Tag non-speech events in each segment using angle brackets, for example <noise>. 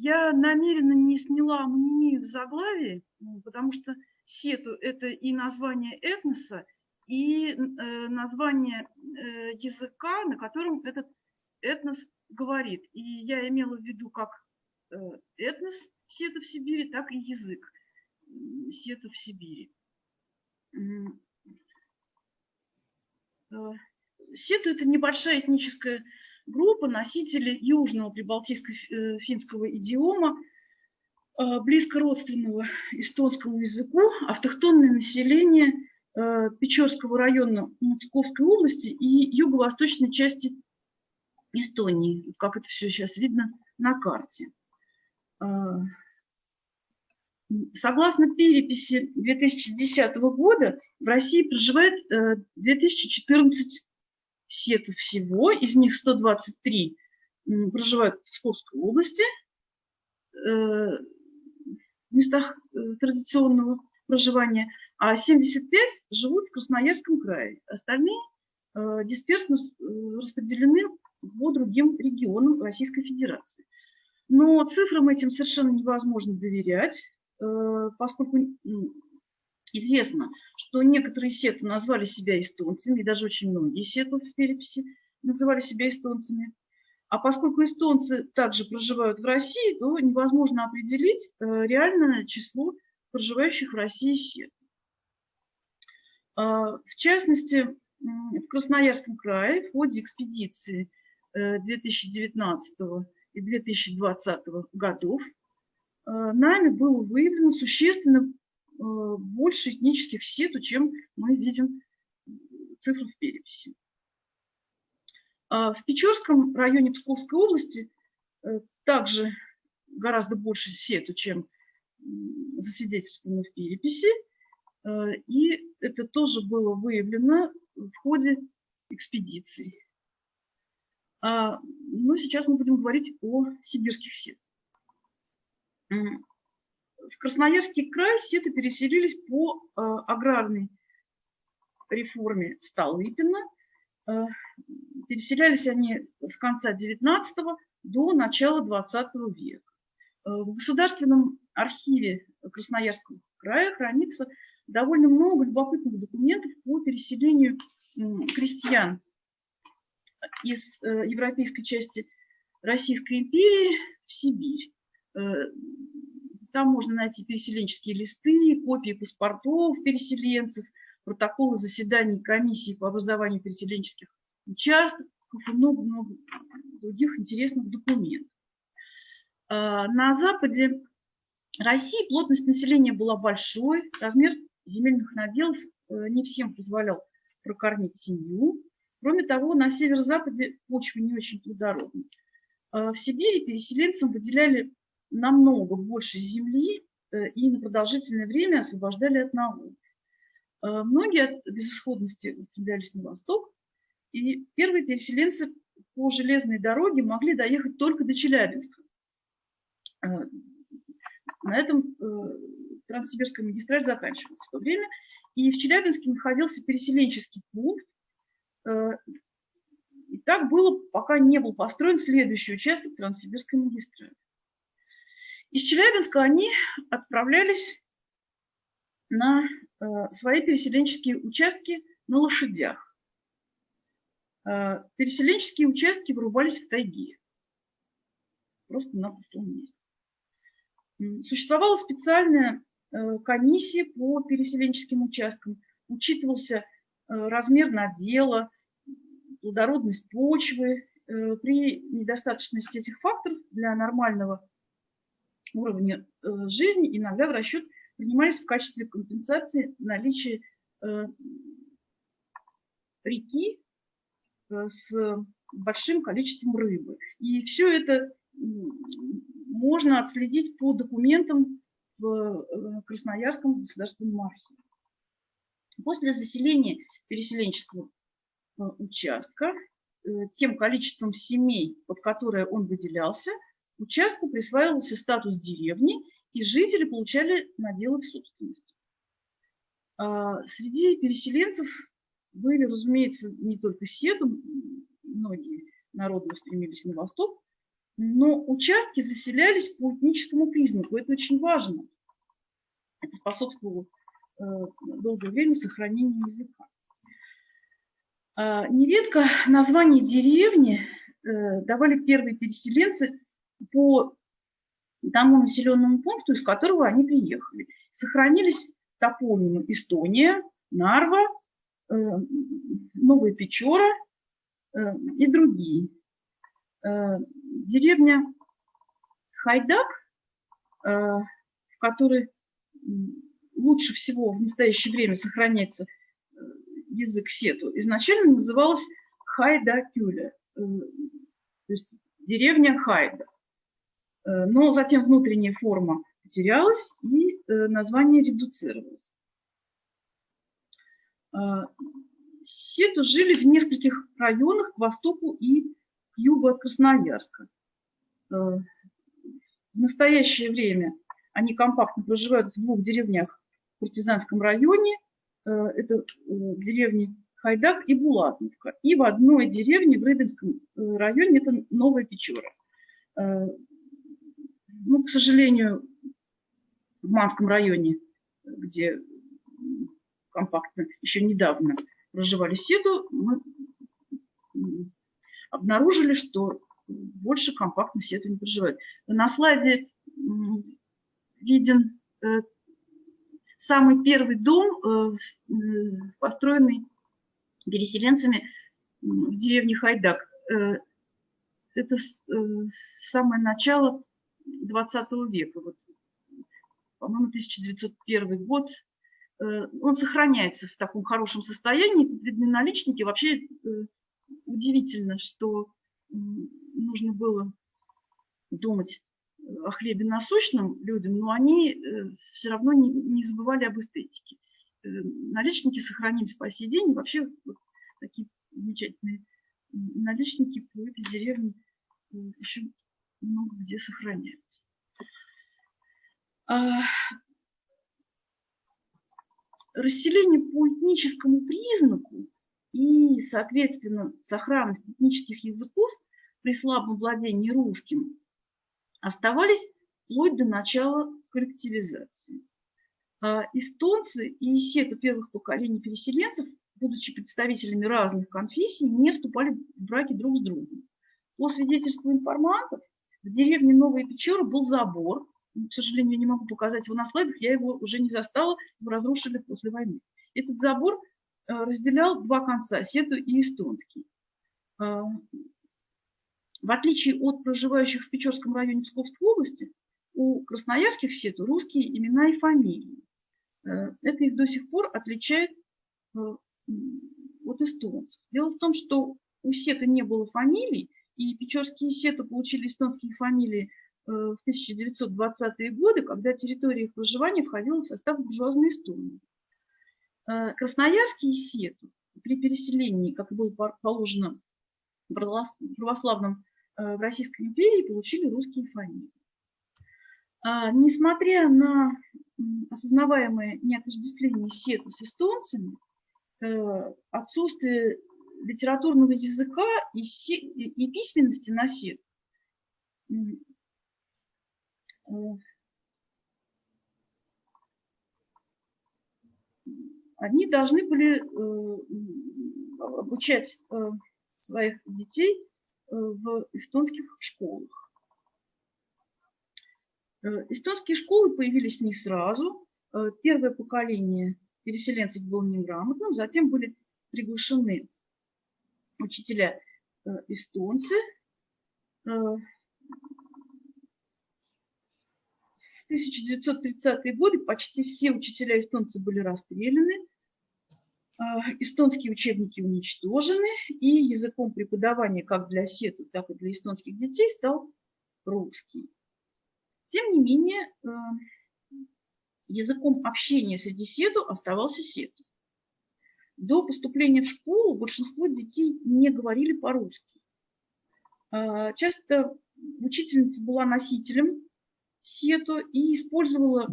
я намеренно не сняла амонимию в заглавии, потому что сету – это и название этноса, и э, название э, языка, на котором этот этнос говорит. И я имела в виду как э, этнос сета в Сибири, так и язык сета в Сибири. Сету – это небольшая этническая группа носителей южного прибалтийско-финского идиома, близко родственного эстонскому языку, автохтонное население – Э, Печорского района Московской области и юго-восточной части Эстонии, как это все сейчас видно на карте. Э, согласно переписи 2010 года в России проживает 2014 э, сетов всего, из них 123 проживают в Псковской области, в местах традиционного проживания, а 75 живут в Красноярском крае. Остальные э, дисперсно э, распределены по другим регионам Российской Федерации. Но цифрам этим совершенно невозможно доверять, э, поскольку известно, что некоторые сеты назвали себя эстонцами, и даже очень многие сеты в переписи называли себя эстонцами. А поскольку эстонцы также проживают в России, то невозможно определить реальное число проживающих в России сет. А, в частности, в Красноярском крае в ходе экспедиции 2019 э, и 2020 годов э, нами было выявлено существенно э, больше этнических сету, чем мы видим цифры в переписи. А в Печорском районе Псковской области также гораздо больше сету, чем засвидетельствовано в переписи. Э, и это тоже было выявлено в ходе экспедиции. А, Но ну, сейчас мы будем говорить о сибирских сетах. В Красноярский край сеты переселились по э, аграрной реформе Столыпина. Э, переселялись они с конца 19 до начала 20 века. В Государственном архиве Красноярского края хранится довольно много любопытных документов по переселению крестьян из э, европейской части Российской империи в Сибирь. Там можно найти переселенческие листы, копии паспортов переселенцев, протоколы заседаний комиссии по образованию переселенческих участков и много-много других интересных документов. А, на западе России плотность населения была большой, размер земельных наделов э, не всем позволял прокормить семью. Кроме того, на северо-западе почва не очень плодородна. Э, в Сибири переселенцам выделяли намного больше земли э, и на продолжительное время освобождали от налогов. Многие от безысходности устремлялись на восток, и первые переселенцы по железной дороге могли доехать только до Челябинска. На этом Транссибирская магистраль заканчивалась в то время. И в Челябинске находился переселенческий пункт. Э, и так было, пока не был построен следующий участок Транссибирской магистрали. Из Челябинска они отправлялись на э, свои переселенческие участки на лошадях. Э, переселенческие участки вырубались в тайге, просто на пустом месте. Существовала специальная Э, комиссии по переселенческим участкам. Учитывался размер надела, плодородность почвы. При недостаточности этих факторов для нормального уровня жизни иногда в расчет принимались в качестве компенсации наличие реки с большим количеством рыбы. И все это можно отследить по документам в э, Красноярском государственном архиве. После заселения переселенческого э, участка э, тем количеством семей, под которое он выделялся, участку присваивался статус деревни, и жители получали наделы в собственность. А, среди переселенцев были, разумеется, не только седы, многие народы устремились на восток, но участки заселялись по этническому признаку. Это очень важно. Это способствовало э, долгое время сохранению языка. А, нередко название деревни э, давали первые переселенцы тому населенному пункту, из которого они приехали. Сохранились топонимы Эстония, Нарва, э, Новая Печора и другие. Деревня Хайдак, в которой лучше всего в настоящее время сохраняется э, язык сету, изначально называлась Хайда-Кюля, э, то есть деревня Хайда. Э, но затем внутренняя форма потерялась и название редуцировалось. Сету жили в нескольких районах к востоку и к югу от Красноярска. В настоящее время они компактно проживают в двух деревнях в Куртизанском районе. Э, это э, деревни Хайдак и Булатновка. И в одной деревне в Рыбинском э, районе это Новая Печора. Ну, к сожалению, в Манском районе, где компактно еще недавно проживали Седу, мы обнаружили, что больше компактно Седу не проживают. На слайде виден э, самый первый дом, э, построенный переселенцами в деревне Хайдак. Э, это самое начало 20 века, вот, по-моему, 1901 год. Он сохраняется в таком хорошем состоянии, видны наличники. Вообще удивительно, что нужно было думать о хлебе насущном людям, но они э, все равно не, забывали об эстетике. Э, наличники сохранились по сей день. Вообще вот такие замечательные наличники по этой деревне э, еще много где сохраняются. А, расселение по этническому признаку и, соответственно, сохранность этнических языков при слабом владении русским оставались вплоть до начала коллективизации. А эстонцы и сеты первых поколений переселенцев, будучи представителями разных конфессий, не вступали в браки друг с другом. По свидетельству информантов, в деревне Новая Печора был забор. К сожалению, не могу показать его на слайдах, я его уже не застала, его разрушили после войны. Этот забор э, разделял два конца, сету и эстонский. А, в отличие от проживающих в Печорском районе Псковской области, у красноярских сету русские имена и фамилии. Э, это их до сих пор отличает э, от эстонцев. Дело в том, что у сета не было фамилий, и печорские сеты получили эстонские фамилии э, в 1920-е годы, когда территория их проживания входила в состав буржуазной Эстонии. Красноярские сеты при переселении, как было положено в православном Э, в Российской империи получили русские фамилии. Несмотря на осознаваемое неотождествление сета с эстонцами, э, отсутствие литературного языка и, и письменности на э, они должны были обучать своих детей в эстонских школах. Э, эстонские школы появились не сразу. Э, первое поколение переселенцев было неграмотным, затем были приглашены учителя э, эстонцы. В 1930-е годы почти все учителя эстонцы были расстреляны, а, эстонские учебники уничтожены, и языком преподавания как для сету, так и для эстонских детей стал русский. Тем не менее, э, языком общения среди сету оставался сету. До поступления в школу большинство детей не говорили по-русски. А, часто учительница была носителем сету и использовала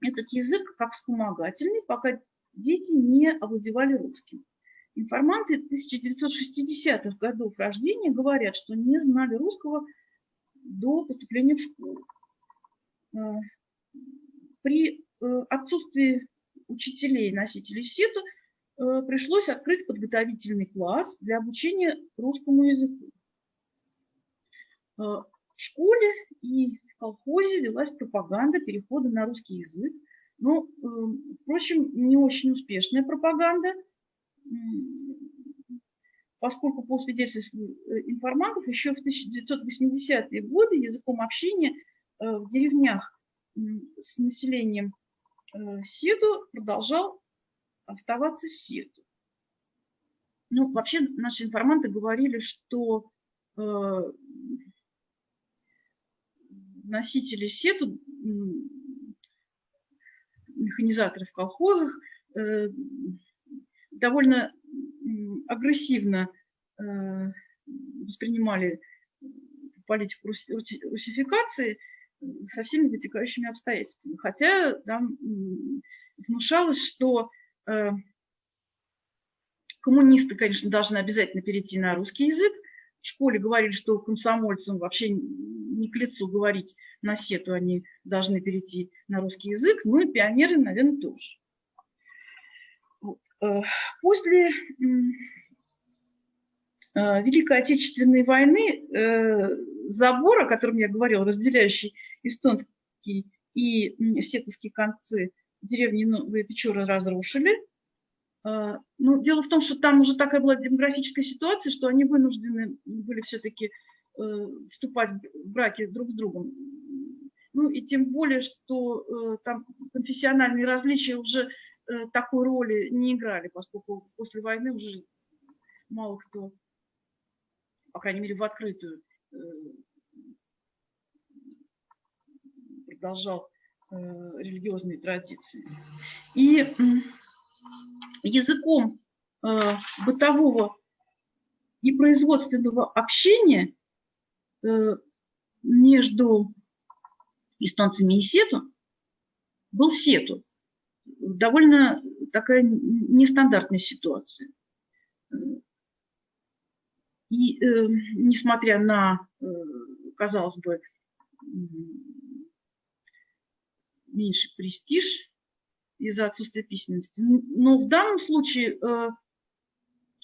этот язык как вспомогательный, пока дети не овладевали русским. Информанты 1960-х годов рождения говорят, что не знали русского до поступления в школу. При отсутствии учителей, носителей сету, пришлось открыть подготовительный класс для обучения русскому языку. В школе и в колхозе велась пропаганда перехода на русский язык. Но, впрочем, не очень успешная пропаганда – поскольку по свидетельству э, информатов еще в 1980-е годы языком общения э, в деревнях с населением э, Седу продолжал оставаться Седу. Ну, вообще наши информанты говорили, что носители Седу, механизаторы в колхозах, довольно агрессивно э, воспринимали политику русификации со всеми вытекающими обстоятельствами. Хотя там внушалось, что э, коммунисты, конечно, должны обязательно перейти на русский язык. В школе говорили, что комсомольцам вообще не к лицу говорить на сету, они должны перейти на русский язык. Ну и пионеры, наверное, тоже. Э, после э, Великой Отечественной войны э, забор, о котором я говорила, разделяющий эстонский и сетовские концы деревни Новые Печоры разрушили. Ну, дело в том, что там уже такая была демографическая ситуация, что они вынуждены были все-таки вступать в браки друг с другом. Ну и тем более, что там конфессиональные различия уже Э, такой роли не играли, поскольку после войны уже мало кто, по крайней мере, в открытую э, продолжал э, религиозные традиции. И языком бытового и производственного общения между эстонцами и сету был сету довольно такая нестандартная ситуация. И э, несмотря на, э, казалось бы, меньший престиж из-за отсутствия письменности, но в данном случае э,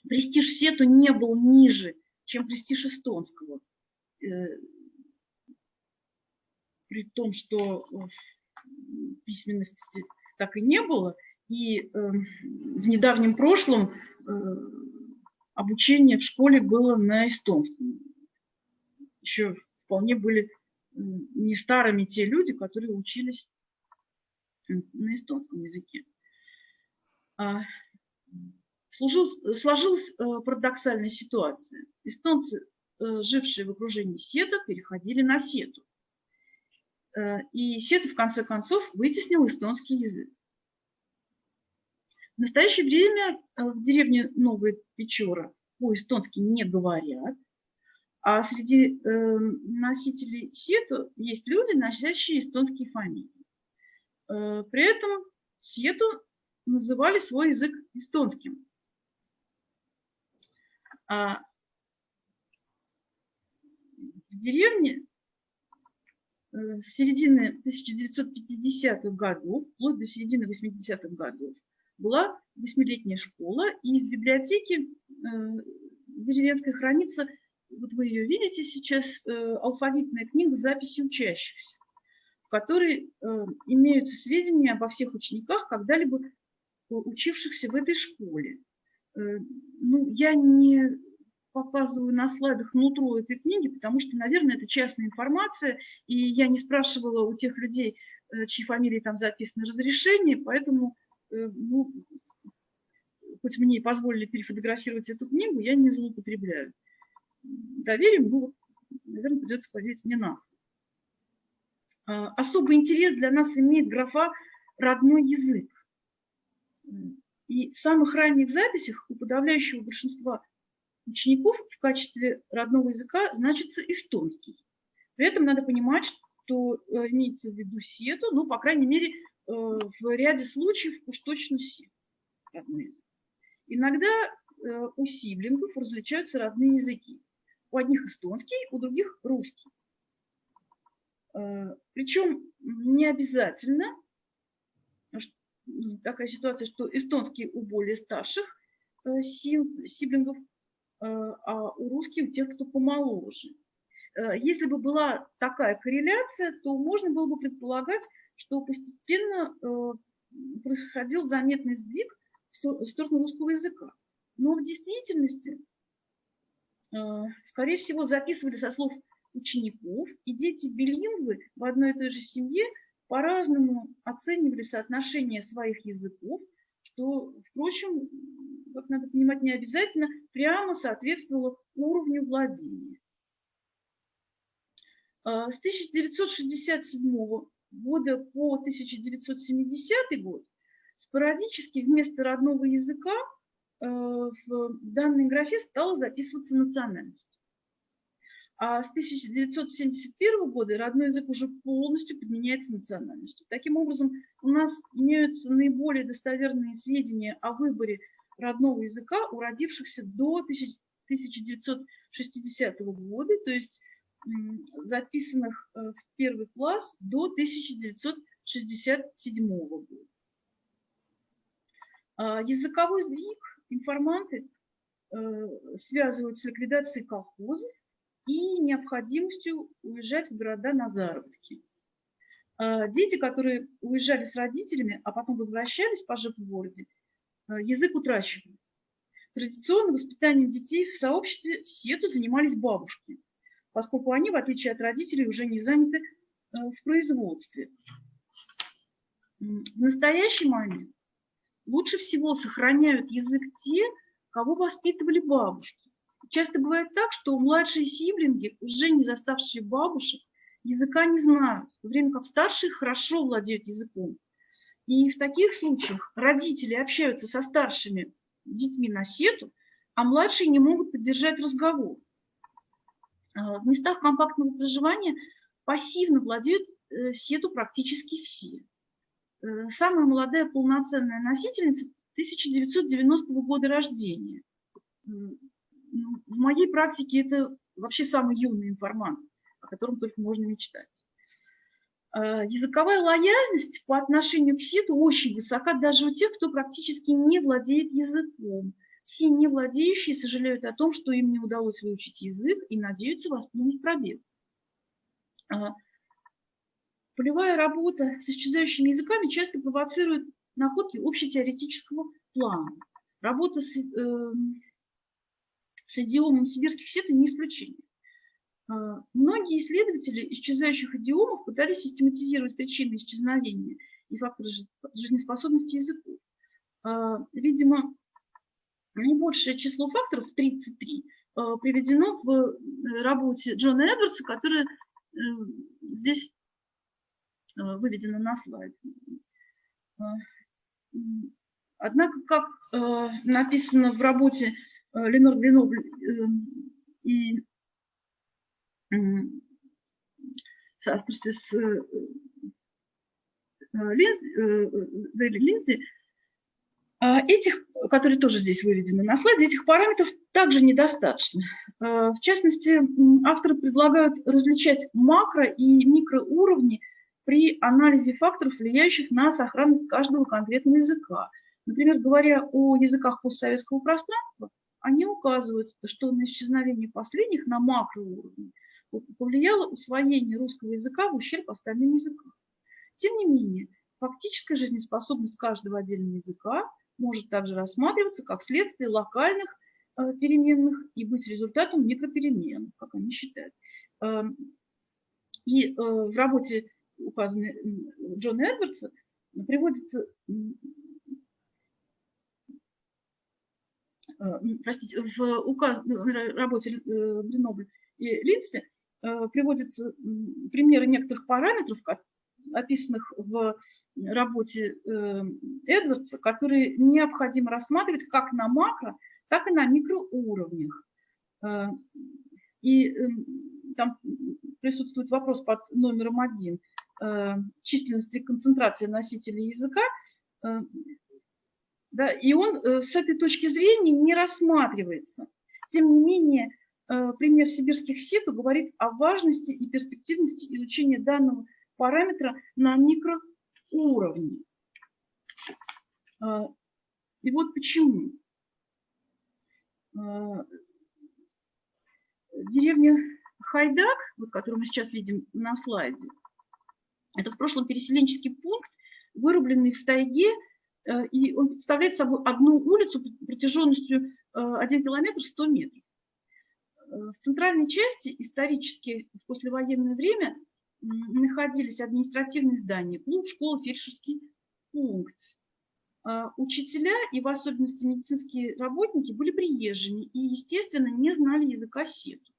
престиж Сету не был ниже, чем престиж эстонского. Э, при том, что письменности так и не было. И э, в недавнем прошлом э, обучение в школе было на эстонском. Еще вполне были э, не старыми те люди, которые учились на эстонском языке. А, служил, сложилась э, парадоксальная ситуация. Эстонцы, э, жившие в окружении сета, переходили на сету. Э, и Сета, в конце концов, вытеснил эстонский язык. В настоящее время в деревне Новая Печора по-эстонски не говорят, а среди э, носителей Сету есть люди, носящие эстонские фамилии. При этом Сету называли свой язык эстонским. А в деревне Э, с середины 1950-х годов, вплоть до середины 80-х годов, была восьмилетняя школа, и в библиотеке э, деревенской хранится, вот вы ее видите сейчас, э, алфавитная книга записи учащихся, в которой имеются сведения обо всех учениках, когда-либо учившихся в этой школе. Ну, я не показываю на слайдах нутро этой книги, потому что, наверное, это частная информация, и я не спрашивала у тех людей, э, чьи фамилии там записаны, разрешение, поэтому, э, ну, хоть мне и позволили перефотографировать эту книгу, я не злоупотребляю. Доверим, ну, наверное, придется поверить мне нас. А, особый интерес для нас имеет графа «родной язык». И в самых ранних записях у подавляющего большинства учеников в качестве родного языка значится эстонский. При этом надо понимать, что э, имеется в виду сету, ну, по крайней мере, э, в ряде случаев уж точно сету. Иногда э, у сиблингов различаются родные языки. У одних эстонский, у других русский. Причем не обязательно такая ситуация, что эстонский у более старших сиблингов, а у русских у тех, кто помоложе. Если бы была такая корреляция, то можно было бы предполагать, что постепенно происходил заметный сдвиг в сторону русского языка. Но в действительности, э, скорее всего, записывали со слов учеников, и дети билингвы в одной и той же семье по-разному оценивали соотношение своих языков, что, впрочем, как надо понимать, не обязательно прямо соответствовало уровню владения. Э, с 1967 года по 1970 год спорадически вместо родного языка э, в данной графе стала записываться национальность. А с 1971 года родной язык уже полностью подменяется национальностью. Таким образом, у нас имеются наиболее достоверные сведения о выборе родного языка у родившихся до 1960 года, то есть записанных э, в первый класс до 1967 года. А, языковой сдвиг информанты э, связывают с ликвидацией колхозов и необходимостью уезжать в города на заработки. А, дети, которые уезжали с родителями, а потом возвращались, пожив в городе, э, язык утрачивали. Традиционно воспитанием детей в сообществе сету занимались бабушки поскольку они, в отличие от родителей, уже не заняты э, в производстве. В настоящий момент лучше всего сохраняют язык те, кого воспитывали бабушки. Часто бывает так, что младшие сиблинги, уже не заставшие бабушек, языка не знают, в то время как старшие хорошо владеют языком. И в таких случаях родители общаются со старшими детьми на сету, а младшие не могут поддержать разговор. А, в местах компактного проживания пассивно владеют э, сету практически все. Э, самая молодая полноценная носительница 1990 года рождения. В моей практике это вообще самый юный информант, о котором только можно мечтать. А, языковая лояльность по отношению к сету очень высока даже у тех, кто практически не владеет языком – все не владеющие сожалеют о том, что им не удалось выучить язык и надеются восполнить пробел. А, полевая работа с исчезающими языками часто провоцирует находки общетеоретического плана. Работа с, э, с идиомом сибирских сетов не исключение. А, многие исследователи исчезающих идиомов пытались систематизировать причины исчезновения и факторы жизнеспособности языков. А, видимо, наибольшее число факторов, 33, э, приведено в э, работе Джона Эдвардса, которая э, здесь выведена на слайд. Однако, как написано в работе Ленор Гренобль и авторстве с Линзи, а, этих, которые тоже здесь выведены на слайде, этих параметров также недостаточно. В частности, авторы предлагают различать макро- и микроуровни при анализе факторов, влияющих на сохранность каждого конкретного языка. Например, говоря о языках постсоветского пространства, они указывают, что на исчезновение последних на макроуровне повлияло усвоение русского языка в ущерб остальным языкам. Тем не менее, фактическая жизнеспособность каждого отдельного языка может также рассматриваться как следствие локальных э, переменных и быть результатом микроперемен, как они считают. Эм, и э, в работе, указанной Джона Эдвардса, приводится, э, простите, в указанной работе Гренобль и Линси приводятся примеры некоторых параметров, описанных в работе э, Эдвардса, которые необходимо рассматривать как на макро, так и на микроуровнях. Э, и эм, там присутствует вопрос под номером один э, численности концентрации носителей языка, да, и он с этой точки зрения не рассматривается. Тем не менее, э, пример сибирских сету говорит о важности и перспективности изучения данного параметра на микроуровне. Э, и вот почему. Деревня Хайдак, которую мы сейчас видим на слайде, это в прошлом переселенческий пункт, вырубленный в тайге, э, и он представляет собой одну улицу протяженностью 1 э, километр 100 метров. Э, в центральной части исторически в послевоенное время находились административные здания, клуб, школа, фельдшерский пункт. Учителя и в особенности медицинские работники были приезжими и, естественно, не знали языка сету.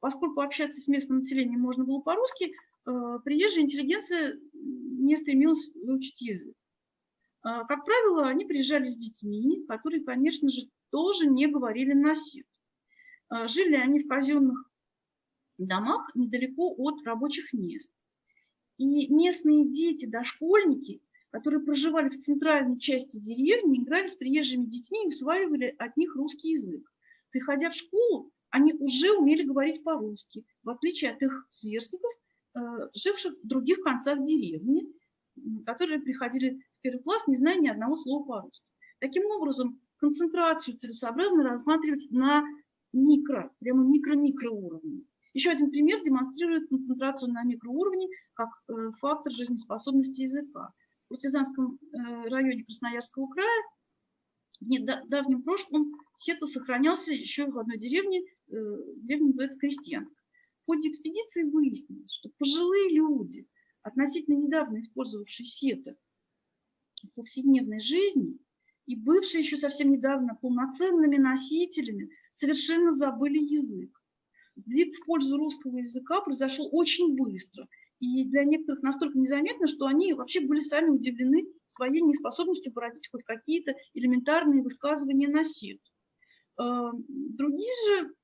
Поскольку общаться с местным населением можно было по-русски, Э, приезжая интеллигенция не стремилась выучить язык. А, как правило, они приезжали с детьми, которые, конечно же, тоже не говорили на сит. А, жили они в казенных домах недалеко от рабочих мест. И местные дети, дошкольники, которые проживали в центральной части деревни, играли с приезжими детьми и усваивали от них русский язык. Приходя в школу, они уже умели говорить по-русски, в отличие от их сверстников, Э, живших в других концах деревни, которые приходили первый класс, не зная ни одного слова по-русски. Таким образом, концентрацию целесообразно рассматривать на микро, прямо микро-микроуровне. Еще один пример демонстрирует концентрацию на микроуровне как э, фактор жизнеспособности языка. В Куртизанском э, районе Красноярского края в недавнем прошлом сету сохранялся еще в одной деревне, деревня называется Крестьянск ходе экспедиции выяснилось, что пожилые люди, относительно недавно использовавшие сеты в повседневной жизни и бывшие еще совсем недавно полноценными носителями, совершенно забыли язык. Сдвиг в пользу русского языка произошел очень быстро, и для некоторых настолько незаметно, что они вообще были сами удивлены своей неспособностью породить хоть какие-то элементарные высказывания на сет. Э, другие же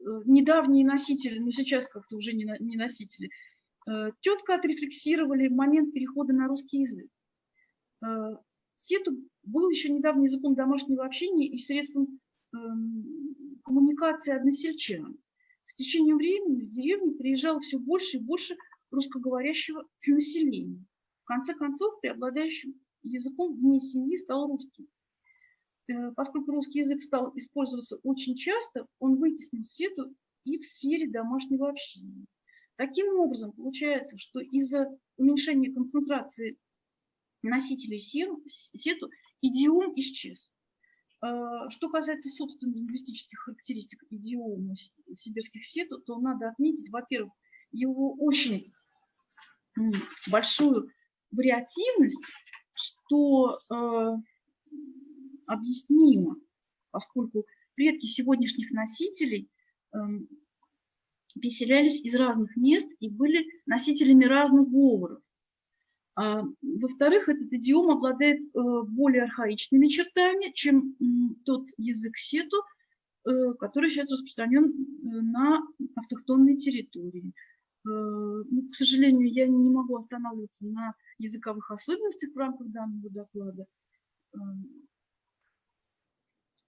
Э, недавние носители, но сейчас как-то уже не, носители, э, четко отрефлексировали момент перехода на русский язык. Э, Сету был еще недавно языком домашнего общения и средством эм, коммуникации односельчан. С течением времени в деревню приезжало все больше и больше русскоговорящего <clears throat> населения. В конце концов, преобладающим языком вне семьи стал русский. Э, поскольку русский язык стал использоваться очень часто, он вытеснил сету и в сфере домашнего общения. Таким образом, получается, что из-за уменьшения концентрации носителей сету идиом исчез. Э, что касается, собственно, лингвистических характеристик идиома сибирских сету, то надо отметить, во-первых, его очень большую вариативность, что э, объяснимо, поскольку предки сегодняшних носителей эм, переселялись из разных мест и были носителями разных говоров. А, Во-вторых, этот идиом обладает э, более архаичными чертами, чем тот язык сету, э, который сейчас распространен э, на автохтонной территории. Ну, к сожалению, я не могу останавливаться на языковых особенностях в рамках данного доклада.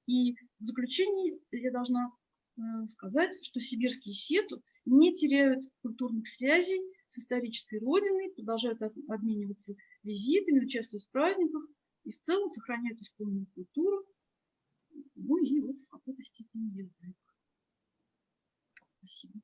И в заключении я должна сказать, что сибирские сету не теряют культурных связей с исторической родиной, продолжают обмениваться визитами, участвуют в праздниках и в целом сохраняют исконную культуру, ну и вот в какой-то степени язык. Спасибо.